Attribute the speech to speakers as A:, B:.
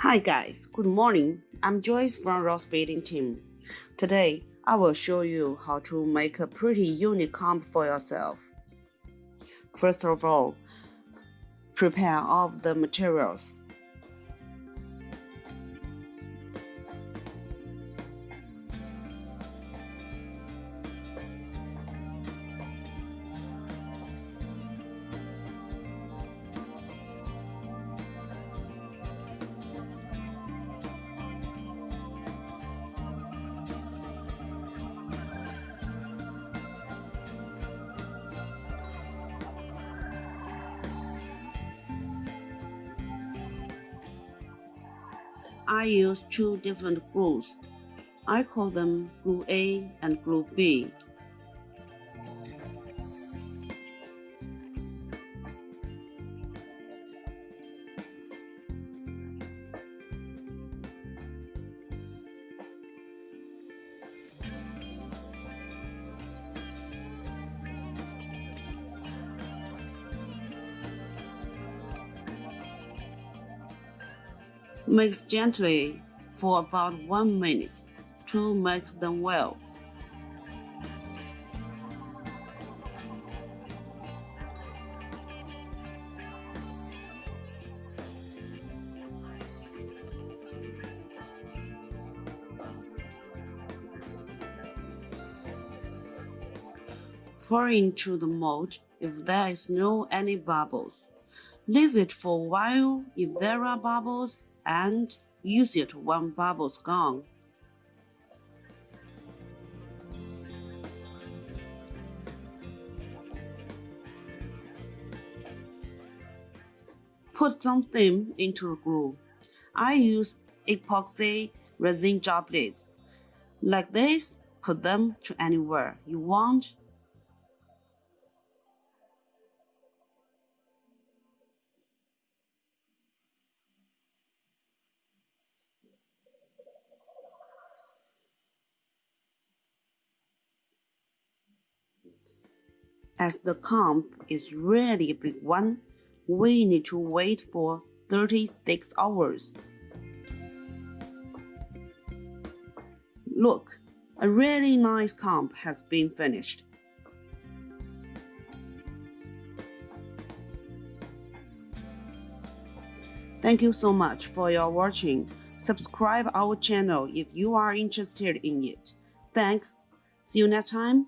A: Hi guys, good morning. I'm Joyce from Ross Building Team. Today, I will show you how to make a pretty unique for yourself. First of all, prepare all of the materials. I use two different glues. I call them glue A and glue B. Mix gently for about 1 minute to mix them well. Pour into the mold if there is no any bubbles. Leave it for a while if there are bubbles and use it when bubbles gone. Put something into the glue. I use epoxy resin droplets. Like this, put them to anywhere you want As the comp is really a big one, we need to wait for 36 hours. Look, a really nice comp has been finished. Thank you so much for your watching. Subscribe our channel if you are interested in it. Thanks. See you next time.